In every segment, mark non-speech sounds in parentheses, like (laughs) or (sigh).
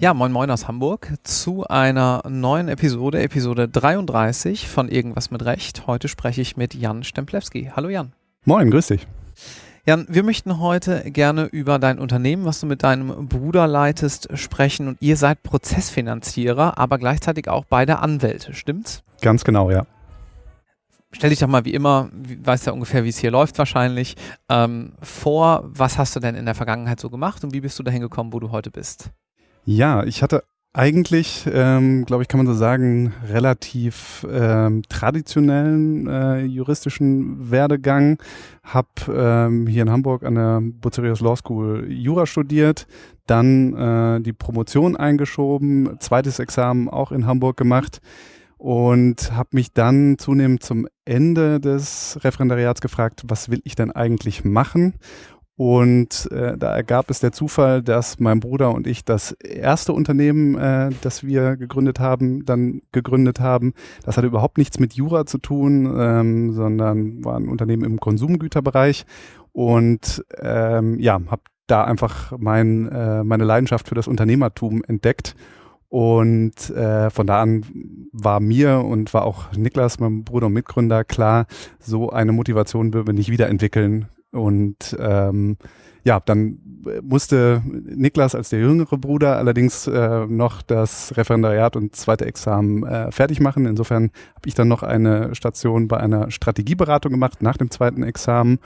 Ja, moin moin aus Hamburg zu einer neuen Episode, Episode 33 von Irgendwas mit Recht. Heute spreche ich mit Jan Stemplewski. Hallo Jan. Moin, grüß dich. Jan, wir möchten heute gerne über dein Unternehmen, was du mit deinem Bruder leitest, sprechen. Und ihr seid Prozessfinanzierer, aber gleichzeitig auch beide Anwälte, stimmt's? Ganz genau, ja. Stell dich doch mal wie immer, weißt ja ungefähr, wie es hier läuft wahrscheinlich, ähm, vor. Was hast du denn in der Vergangenheit so gemacht und wie bist du dahin gekommen, wo du heute bist? Ja, ich hatte eigentlich, ähm, glaube ich, kann man so sagen, relativ ähm, traditionellen äh, juristischen Werdegang. Hab ähm, hier in Hamburg an der Bucerius Law School Jura studiert, dann äh, die Promotion eingeschoben, zweites Examen auch in Hamburg gemacht und habe mich dann zunehmend zum Ende des Referendariats gefragt, was will ich denn eigentlich machen? Und äh, da ergab es der Zufall, dass mein Bruder und ich das erste Unternehmen, äh, das wir gegründet haben, dann gegründet haben. Das hatte überhaupt nichts mit Jura zu tun, ähm, sondern war ein Unternehmen im Konsumgüterbereich. Und ähm, ja, habe da einfach mein, äh, meine Leidenschaft für das Unternehmertum entdeckt. Und äh, von da an war mir und war auch Niklas, mein Bruder und Mitgründer, klar, so eine Motivation würden wir nicht wiederentwickeln und ähm, ja, dann musste Niklas als der jüngere Bruder allerdings äh, noch das Referendariat und zweite Examen äh, fertig machen. Insofern habe ich dann noch eine Station bei einer Strategieberatung gemacht nach dem zweiten Examen,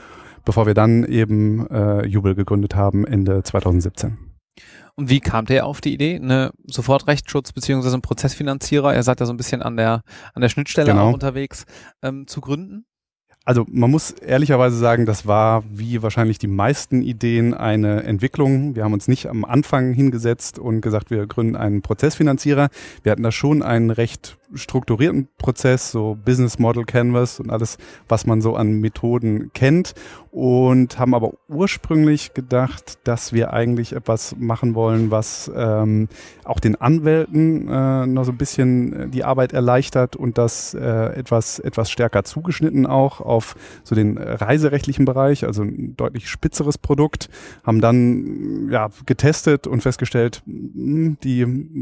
bevor wir dann eben äh, Jubel gegründet haben Ende 2017. Und wie kam der auf die Idee, eine Sofortrechtsschutz beziehungsweise ein Prozessfinanzierer, er seid ja so ein bisschen an der, an der Schnittstelle genau. auch unterwegs, ähm, zu gründen? Also man muss ehrlicherweise sagen, das war wie wahrscheinlich die meisten Ideen eine Entwicklung. Wir haben uns nicht am Anfang hingesetzt und gesagt, wir gründen einen Prozessfinanzierer. Wir hatten da schon einen recht strukturierten Prozess, so Business Model Canvas und alles, was man so an Methoden kennt und haben aber ursprünglich gedacht, dass wir eigentlich etwas machen wollen, was ähm, auch den Anwälten äh, noch so ein bisschen die Arbeit erleichtert und das äh, etwas, etwas stärker zugeschnitten auch auf so den reiserechtlichen Bereich, also ein deutlich spitzeres Produkt, haben dann ja, getestet und festgestellt, hm, die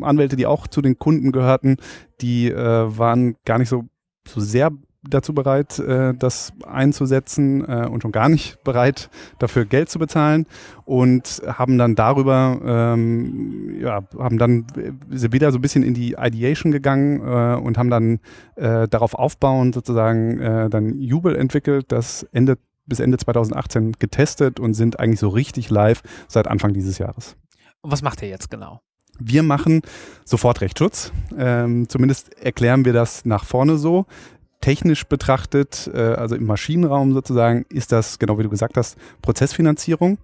Anwälte, die auch zu den Kunden gehörten, die äh, waren gar nicht so, so sehr dazu bereit, äh, das einzusetzen äh, und schon gar nicht bereit, dafür Geld zu bezahlen und haben dann darüber, ähm, ja, haben dann sind wieder so ein bisschen in die Ideation gegangen äh, und haben dann äh, darauf aufbauend sozusagen äh, dann Jubel entwickelt, das Ende bis Ende 2018 getestet und sind eigentlich so richtig live seit Anfang dieses Jahres. Und was macht ihr jetzt genau? Wir machen sofort Rechtsschutz. Ähm, zumindest erklären wir das nach vorne so. Technisch betrachtet, äh, also im Maschinenraum sozusagen, ist das, genau wie du gesagt hast, Prozessfinanzierung.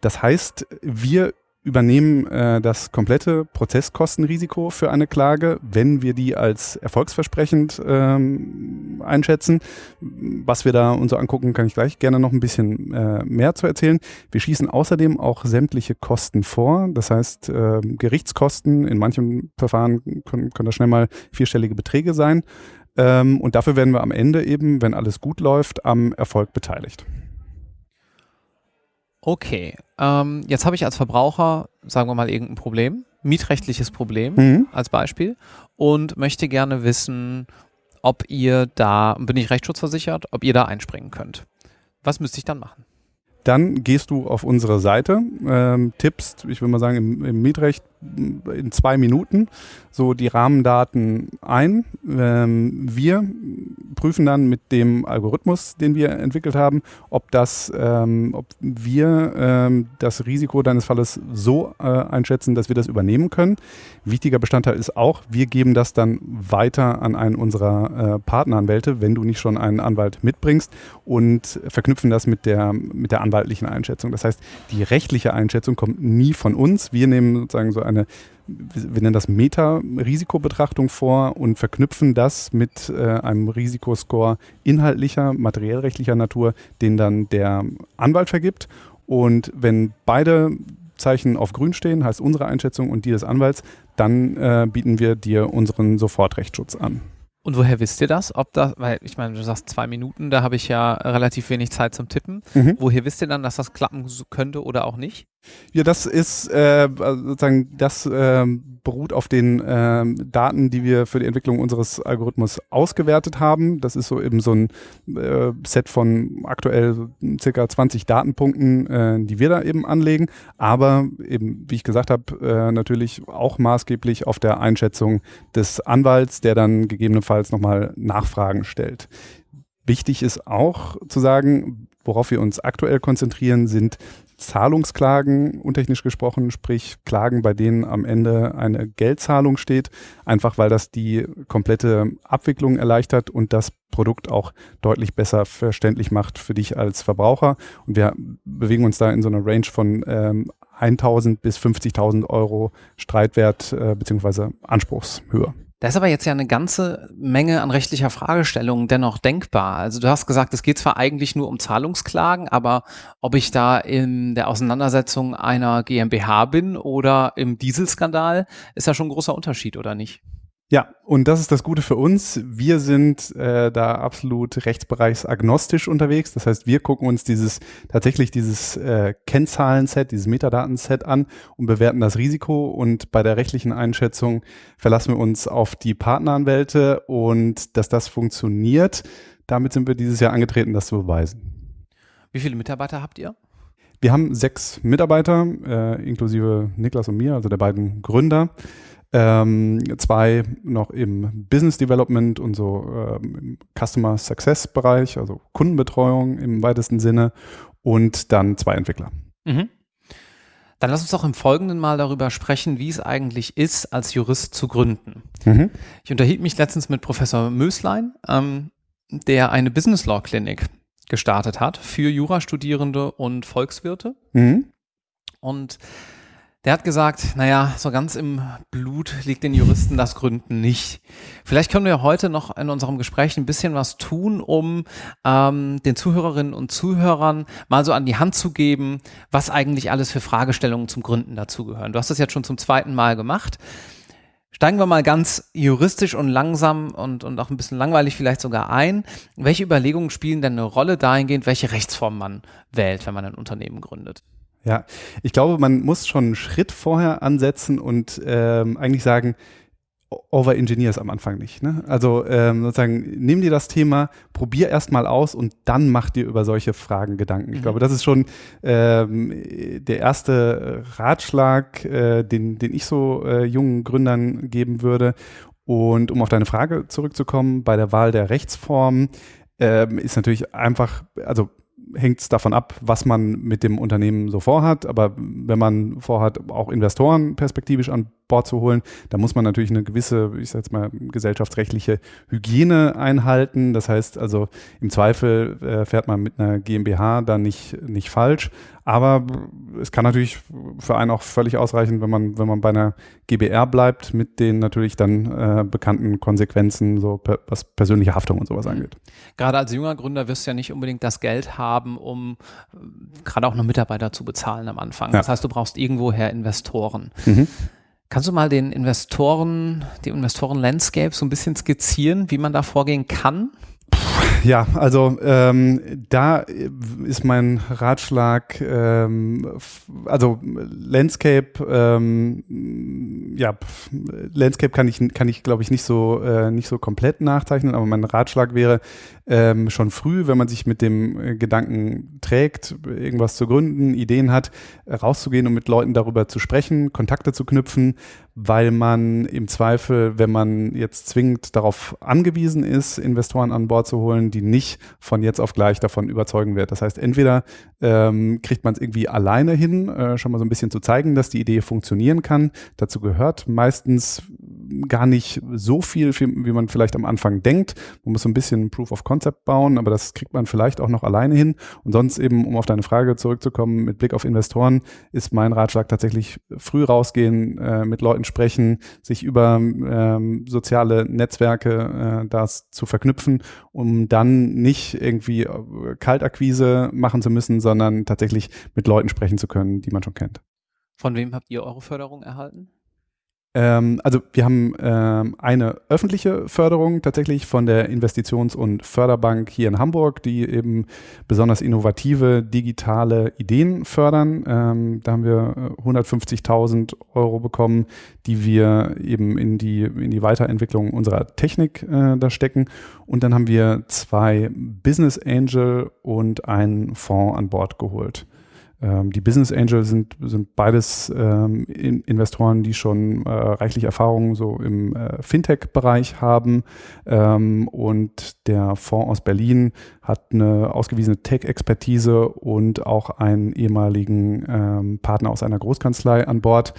Das heißt, wir übernehmen äh, das komplette Prozesskostenrisiko für eine Klage, wenn wir die als erfolgsversprechend ähm, einschätzen. Was wir da uns so angucken, kann ich gleich gerne noch ein bisschen äh, mehr zu erzählen. Wir schießen außerdem auch sämtliche Kosten vor. Das heißt, äh, Gerichtskosten in manchen Verfahren können, können das schnell mal vierstellige Beträge sein. Ähm, und dafür werden wir am Ende eben, wenn alles gut läuft, am Erfolg beteiligt. Okay, ähm, jetzt habe ich als Verbraucher, sagen wir mal, irgendein Problem, mietrechtliches Problem mhm. als Beispiel und möchte gerne wissen, ob ihr da, bin ich rechtsschutzversichert, ob ihr da einspringen könnt. Was müsste ich dann machen? Dann gehst du auf unsere Seite, ähm, tippst, ich würde mal sagen, im, im, Mietrecht in zwei Minuten so die Rahmendaten ein. Ähm, wir prüfen dann mit dem Algorithmus, den wir entwickelt haben, ob das, ähm, ob wir ähm, das Risiko deines Falles so äh, einschätzen, dass wir das übernehmen können. Wichtiger Bestandteil ist auch, wir geben das dann weiter an einen unserer äh, Partneranwälte, wenn du nicht schon einen Anwalt mitbringst und verknüpfen das mit der, mit der anwaltlichen Einschätzung. Das heißt, die rechtliche Einschätzung kommt nie von uns. Wir nehmen sozusagen so eine wir nennen das Meta-Risikobetrachtung vor und verknüpfen das mit äh, einem Risikoscore inhaltlicher, materiellrechtlicher Natur, den dann der Anwalt vergibt. Und wenn beide Zeichen auf grün stehen, heißt unsere Einschätzung und die des Anwalts, dann äh, bieten wir dir unseren Sofortrechtsschutz an. Und woher wisst ihr das? Ob das, weil ich meine, du sagst zwei Minuten, da habe ich ja relativ wenig Zeit zum Tippen. Mhm. Woher wisst ihr dann, dass das klappen könnte oder auch nicht? Ja, das ist äh, sozusagen, das äh, beruht auf den äh, Daten, die wir für die Entwicklung unseres Algorithmus ausgewertet haben. Das ist so eben so ein äh, Set von aktuell circa 20 Datenpunkten, äh, die wir da eben anlegen. Aber eben, wie ich gesagt habe, äh, natürlich auch maßgeblich auf der Einschätzung des Anwalts, der dann gegebenenfalls nochmal Nachfragen stellt. Wichtig ist auch zu sagen, worauf wir uns aktuell konzentrieren, sind Zahlungsklagen, untechnisch gesprochen, sprich Klagen, bei denen am Ende eine Geldzahlung steht, einfach weil das die komplette Abwicklung erleichtert und das Produkt auch deutlich besser verständlich macht für dich als Verbraucher. Und wir bewegen uns da in so einer Range von ähm, 1.000 bis 50.000 Euro Streitwert äh, bzw. Anspruchshöhe. Da ist aber jetzt ja eine ganze Menge an rechtlicher Fragestellungen dennoch denkbar. Also du hast gesagt, es geht zwar eigentlich nur um Zahlungsklagen, aber ob ich da in der Auseinandersetzung einer GmbH bin oder im Dieselskandal, ist ja schon ein großer Unterschied, oder nicht? Ja, und das ist das Gute für uns. Wir sind äh, da absolut rechtsbereichsagnostisch unterwegs. Das heißt, wir gucken uns dieses tatsächlich dieses äh, Kennzahlenset, dieses Metadatenset an und bewerten das Risiko. Und bei der rechtlichen Einschätzung verlassen wir uns auf die Partneranwälte und dass das funktioniert. Damit sind wir dieses Jahr angetreten, das zu beweisen. Wie viele Mitarbeiter habt ihr? Wir haben sechs Mitarbeiter, äh, inklusive Niklas und mir, also der beiden Gründer ähm, zwei noch im Business Development und so ähm, im Customer Success Bereich, also Kundenbetreuung im weitesten Sinne und dann zwei Entwickler. Mhm. Dann lass uns doch im Folgenden mal darüber sprechen, wie es eigentlich ist, als Jurist zu gründen. Mhm. Ich unterhielt mich letztens mit Professor Möslein, ähm, der eine Business Law Clinic gestartet hat für Jurastudierende und Volkswirte. Mhm. Und der hat gesagt, naja, so ganz im Blut liegt den Juristen das Gründen nicht. Vielleicht können wir heute noch in unserem Gespräch ein bisschen was tun, um ähm, den Zuhörerinnen und Zuhörern mal so an die Hand zu geben, was eigentlich alles für Fragestellungen zum Gründen dazugehören. Du hast das jetzt schon zum zweiten Mal gemacht. Steigen wir mal ganz juristisch und langsam und, und auch ein bisschen langweilig vielleicht sogar ein. Welche Überlegungen spielen denn eine Rolle dahingehend, welche Rechtsform man wählt, wenn man ein Unternehmen gründet? Ja, ich glaube, man muss schon einen Schritt vorher ansetzen und ähm, eigentlich sagen, over-engineer es am Anfang nicht. Ne? Also ähm, sozusagen, nimm dir das Thema, probier erst mal aus und dann mach dir über solche Fragen Gedanken. Ich mhm. glaube, das ist schon ähm, der erste Ratschlag, äh, den, den ich so äh, jungen Gründern geben würde. Und um auf deine Frage zurückzukommen, bei der Wahl der Rechtsform ähm, ist natürlich einfach, also hängt es davon ab, was man mit dem Unternehmen so vorhat. Aber wenn man vorhat, auch Investoren perspektivisch an Bord zu holen, dann muss man natürlich eine gewisse, ich sag jetzt mal, gesellschaftsrechtliche Hygiene einhalten. Das heißt also, im Zweifel äh, fährt man mit einer GmbH dann nicht, nicht falsch. Aber es kann natürlich für einen auch völlig ausreichen, wenn man, wenn man bei einer GBR bleibt, mit den natürlich dann äh, bekannten Konsequenzen, so per, was persönliche Haftung und sowas mhm. angeht. Gerade als junger Gründer wirst du ja nicht unbedingt das Geld haben, um äh, gerade auch noch Mitarbeiter zu bezahlen am Anfang. Ja. Das heißt, du brauchst irgendwoher Investoren. Mhm. Kannst du mal den Investoren, die Investoren-Landscape so ein bisschen skizzieren, wie man da vorgehen kann? Ja, also ähm, da ist mein Ratschlag, ähm, also Landscape, ähm, ja, Landscape kann ich, kann ich glaube ich nicht so, äh, nicht so komplett nachzeichnen, aber mein Ratschlag wäre, ähm, schon früh, wenn man sich mit dem äh, Gedanken trägt, irgendwas zu gründen, Ideen hat, rauszugehen und mit Leuten darüber zu sprechen, Kontakte zu knüpfen, weil man im Zweifel, wenn man jetzt zwingend darauf angewiesen ist, Investoren an Bord zu holen, die nicht von jetzt auf gleich davon überzeugen wird. Das heißt, entweder ähm, kriegt man es irgendwie alleine hin, äh, schon mal so ein bisschen zu zeigen, dass die Idee funktionieren kann. Dazu gehört meistens gar nicht so viel, wie man vielleicht am Anfang denkt. Man muss so ein bisschen Proof of Concept bauen, aber das kriegt man vielleicht auch noch alleine hin. Und sonst eben, um auf deine Frage zurückzukommen, mit Blick auf Investoren, ist mein Ratschlag tatsächlich früh rausgehen, äh, mit Leuten sprechen, sich über ähm, soziale Netzwerke äh, das zu verknüpfen, um dann nicht irgendwie äh, Kaltakquise machen zu müssen, sondern tatsächlich mit Leuten sprechen zu können, die man schon kennt. Von wem habt ihr eure Förderung erhalten? Ähm, also wir haben ähm, eine öffentliche Förderung tatsächlich von der Investitions- und Förderbank hier in Hamburg, die eben besonders innovative digitale Ideen fördern. Ähm, da haben wir 150.000 äh, Euro bekommen, die wir eben in die, in die Weiterentwicklung unserer Technik äh, da stecken. Und dann haben wir zwei Business Angel und einen Fonds an Bord geholt. Ähm, die Business Angels sind, sind beides ähm, in Investoren, die schon äh, reichlich Erfahrung so im äh, Fintech-Bereich haben. Ähm, und der Fonds aus Berlin hat eine ausgewiesene Tech-Expertise und auch einen ehemaligen ähm, Partner aus einer Großkanzlei an Bord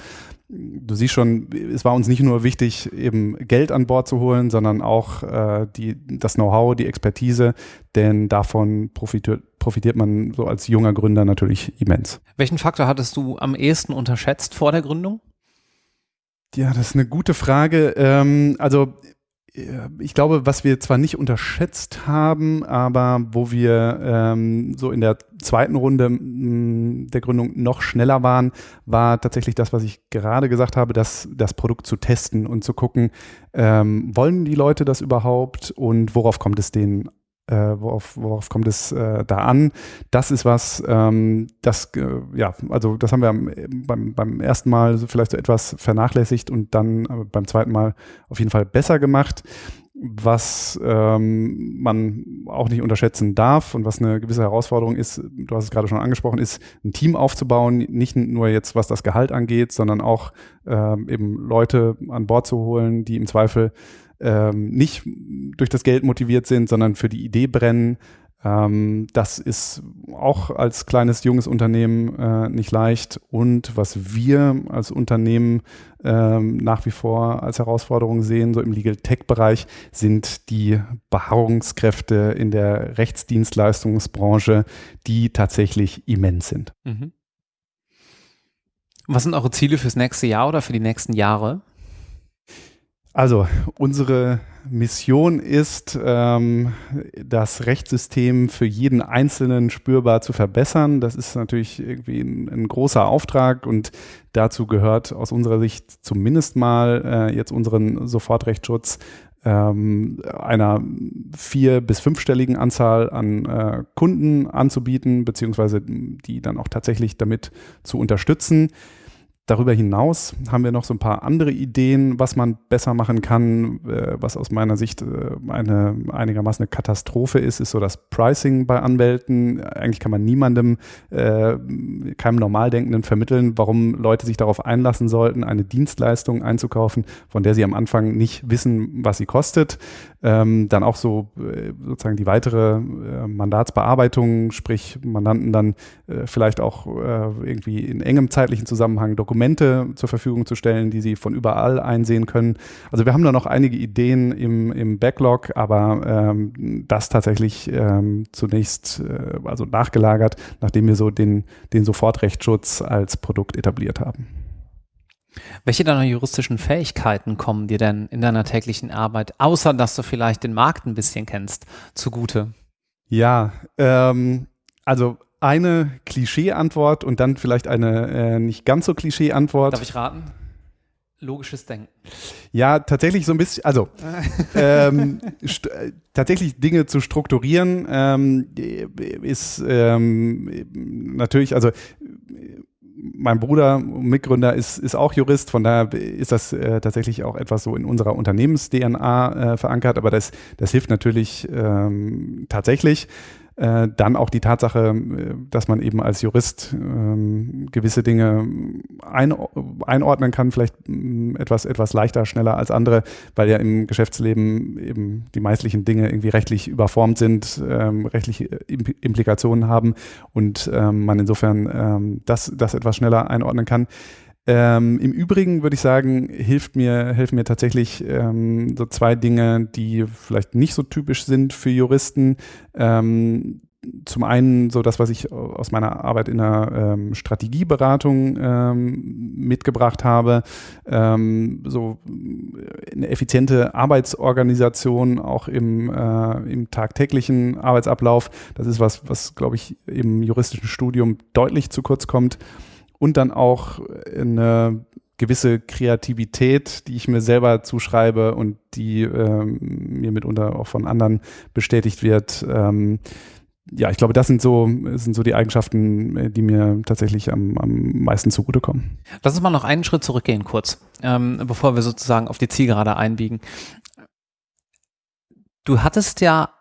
du siehst schon, es war uns nicht nur wichtig, eben Geld an Bord zu holen, sondern auch äh, die, das Know-how, die Expertise, denn davon profitiert, profitiert man so als junger Gründer natürlich immens. Welchen Faktor hattest du am ehesten unterschätzt vor der Gründung? Ja, das ist eine gute Frage. Ähm, also ich glaube, was wir zwar nicht unterschätzt haben, aber wo wir ähm, so in der zweiten Runde mh, der Gründung noch schneller waren, war tatsächlich das, was ich gerade gesagt habe, das, das Produkt zu testen und zu gucken, ähm, wollen die Leute das überhaupt und worauf kommt es denen äh, worauf, worauf kommt es äh, da an? Das ist was, ähm, das, äh, ja, also das haben wir beim, beim ersten Mal vielleicht so etwas vernachlässigt und dann äh, beim zweiten Mal auf jeden Fall besser gemacht. Was ähm, man auch nicht unterschätzen darf und was eine gewisse Herausforderung ist, du hast es gerade schon angesprochen, ist ein Team aufzubauen, nicht nur jetzt was das Gehalt angeht, sondern auch ähm, eben Leute an Bord zu holen, die im Zweifel ähm, nicht durch das Geld motiviert sind, sondern für die Idee brennen. Ähm, das ist auch als kleines, junges Unternehmen äh, nicht leicht. Und was wir als Unternehmen ähm, nach wie vor als Herausforderung sehen, so im Legal Tech-Bereich, sind die Beharrungskräfte in der Rechtsdienstleistungsbranche, die tatsächlich immens sind. Mhm. Was sind eure Ziele fürs nächste Jahr oder für die nächsten Jahre? Also unsere Mission ist, ähm, das Rechtssystem für jeden Einzelnen spürbar zu verbessern. Das ist natürlich irgendwie ein, ein großer Auftrag und dazu gehört aus unserer Sicht zumindest mal äh, jetzt unseren Sofortrechtsschutz ähm, einer vier- bis fünfstelligen Anzahl an äh, Kunden anzubieten, beziehungsweise die dann auch tatsächlich damit zu unterstützen. Darüber hinaus haben wir noch so ein paar andere Ideen, was man besser machen kann, äh, was aus meiner Sicht äh, eine einigermaßen eine Katastrophe ist, ist so das Pricing bei Anwälten. Eigentlich kann man niemandem, äh, keinem Normaldenkenden vermitteln, warum Leute sich darauf einlassen sollten, eine Dienstleistung einzukaufen, von der sie am Anfang nicht wissen, was sie kostet. Ähm, dann auch so sozusagen die weitere Mandatsbearbeitung, sprich Mandanten dann vielleicht auch irgendwie in engem zeitlichen Zusammenhang Dokumente zur Verfügung zu stellen, die sie von überall einsehen können. Also wir haben da noch einige Ideen im, im Backlog, aber ähm, das tatsächlich ähm, zunächst äh, also nachgelagert, nachdem wir so den, den Sofortrechtsschutz als Produkt etabliert haben. Welche deiner juristischen Fähigkeiten kommen dir denn in deiner täglichen Arbeit, außer dass du vielleicht den Markt ein bisschen kennst, zugute? Ja, ähm, also eine Klischee-Antwort und dann vielleicht eine äh, nicht ganz so Klischee-Antwort. Darf ich raten? Logisches Denken. Ja, tatsächlich so ein bisschen, also (laughs) ähm, äh, tatsächlich Dinge zu strukturieren ähm, ist ähm, natürlich, also mein Bruder, Mitgründer, ist, ist auch Jurist, von daher ist das äh, tatsächlich auch etwas so in unserer Unternehmens-DNA äh, verankert, aber das, das hilft natürlich ähm, tatsächlich. Äh, dann auch die Tatsache, äh, dass man eben als Jurist ähm, gewisse Dinge ein, einordnen kann, vielleicht ähm, etwas, etwas leichter, schneller als andere, weil ja im Geschäftsleben eben die meistlichen Dinge irgendwie rechtlich überformt sind, ähm, rechtliche Implikationen haben und ähm, man insofern ähm, das, das etwas schneller einordnen kann. Ähm, Im Übrigen würde ich sagen, hilft mir, helfen mir tatsächlich ähm, so zwei Dinge, die vielleicht nicht so typisch sind für Juristen. Ähm, zum einen so das, was ich aus meiner Arbeit in der ähm, Strategieberatung ähm, mitgebracht habe, ähm, so eine effiziente Arbeitsorganisation auch im, äh, im tagtäglichen Arbeitsablauf. Das ist was, was glaube ich im juristischen Studium deutlich zu kurz kommt und dann auch eine gewisse Kreativität, die ich mir selber zuschreibe und die ähm, mir mitunter auch von anderen bestätigt wird. Ähm, ja, ich glaube, das sind so, sind so die Eigenschaften, äh, die mir tatsächlich am, am meisten zugutekommen. Lass uns mal noch einen Schritt zurückgehen, kurz, ähm, bevor wir sozusagen auf die Zielgerade einbiegen. Du hattest ja,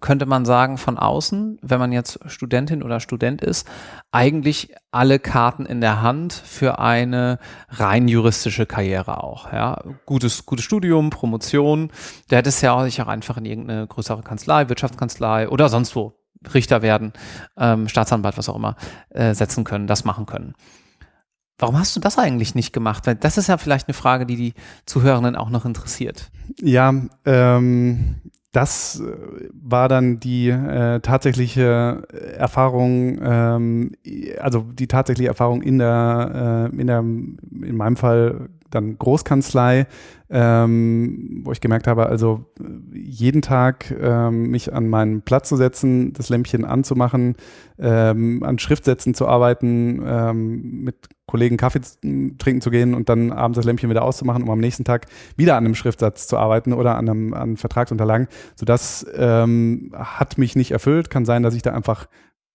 könnte man sagen, von außen, wenn man jetzt Studentin oder Student ist, eigentlich alle Karten in der Hand für eine rein juristische Karriere auch. Ja, gutes, gutes Studium, Promotion. Du hättest ja auch sich auch einfach in irgendeine größere Kanzlei, Wirtschaftskanzlei oder sonst wo Richter werden, ähm, Staatsanwalt, was auch immer, äh, setzen können, das machen können. Warum hast du das eigentlich nicht gemacht? Das ist ja vielleicht eine Frage, die die Zuhörenden auch noch interessiert. Ja, ähm, das äh, war dann die äh, tatsächliche Erfahrung, ähm, also die tatsächliche Erfahrung in der, äh, in der, in meinem Fall dann Großkanzlei, ähm, wo ich gemerkt habe, also jeden Tag ähm, mich an meinen Platz zu setzen, das Lämpchen anzumachen, ähm, an Schriftsätzen zu arbeiten, ähm, mit Kollegen Kaffee trinken zu gehen und dann abends das Lämpchen wieder auszumachen, um am nächsten Tag wieder an einem Schriftsatz zu arbeiten oder an einem an Vertragsunterlagen. So das ähm, hat mich nicht erfüllt. Kann sein, dass ich da einfach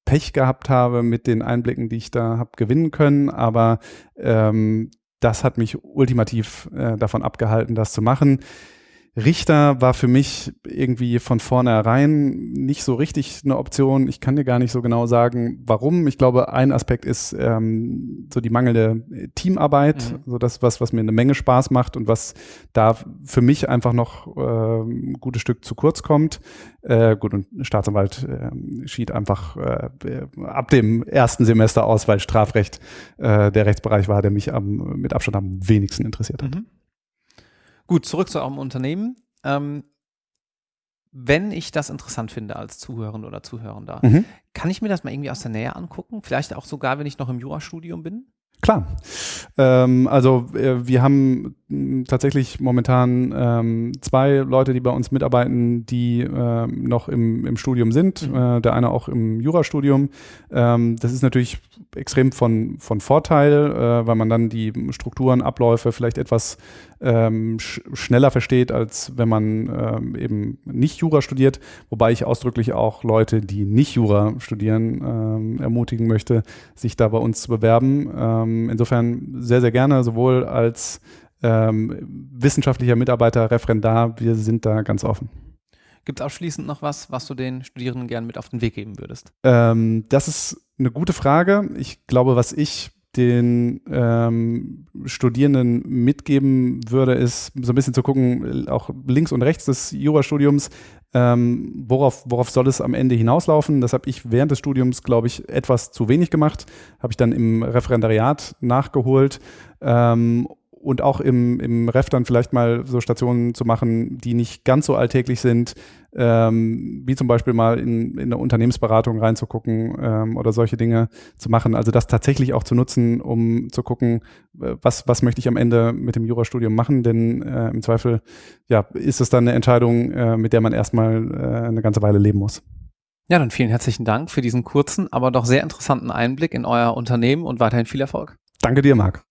Pech gehabt habe mit den Einblicken, die ich da habe gewinnen können, aber ähm, das hat mich ultimativ äh, davon abgehalten, das zu machen. Richter war für mich irgendwie von vornherein nicht so richtig eine Option. Ich kann dir gar nicht so genau sagen, warum. Ich glaube, ein Aspekt ist ähm, so die mangelnde Teamarbeit, mhm. so das, was, was mir eine Menge Spaß macht und was da für mich einfach noch äh, ein gutes Stück zu kurz kommt. Äh, gut, und Staatsanwalt äh, schied einfach äh, ab dem ersten Semester aus, weil Strafrecht äh, der Rechtsbereich war, der mich am, mit Abstand am wenigsten interessiert hat. Mhm. Gut, zurück zu eurem Unternehmen. Ähm, wenn ich das interessant finde als Zuhörende oder Zuhörender, mhm. kann ich mir das mal irgendwie aus der Nähe angucken? Vielleicht auch sogar, wenn ich noch im Jurastudium bin? Klar. Ähm, also äh, wir haben tatsächlich momentan ähm, zwei Leute, die bei uns mitarbeiten, die äh, noch im, im Studium sind. Mhm. Äh, der eine auch im Jurastudium. Ähm, das ist natürlich extrem von, von Vorteil, äh, weil man dann die Strukturen, Abläufe vielleicht etwas ähm, sch schneller versteht, als wenn man ähm, eben nicht Jura studiert. Wobei ich ausdrücklich auch Leute, die nicht Jura studieren, ähm, ermutigen möchte, sich da bei uns zu bewerben. Ähm, insofern sehr, sehr gerne, sowohl als ähm, wissenschaftlicher Mitarbeiter, Referendar, wir sind da ganz offen. Gibt es abschließend noch was, was du den Studierenden gerne mit auf den Weg geben würdest? Ähm, das ist eine gute Frage. Ich glaube, was ich den ähm, Studierenden mitgeben würde, ist so ein bisschen zu gucken, auch links und rechts des Jurastudiums, ähm, worauf, worauf soll es am Ende hinauslaufen? Das habe ich während des Studiums, glaube ich, etwas zu wenig gemacht. Habe ich dann im Referendariat nachgeholt. Ähm, und auch im, im Ref dann vielleicht mal so Stationen zu machen, die nicht ganz so alltäglich sind, ähm, wie zum Beispiel mal in, in eine Unternehmensberatung reinzugucken ähm, oder solche Dinge zu machen. Also das tatsächlich auch zu nutzen, um zu gucken, äh, was, was möchte ich am Ende mit dem Jurastudium machen, denn äh, im Zweifel ja, ist es dann eine Entscheidung, äh, mit der man erstmal äh, eine ganze Weile leben muss. Ja, dann vielen herzlichen Dank für diesen kurzen, aber doch sehr interessanten Einblick in euer Unternehmen und weiterhin viel Erfolg. Danke dir, Marc.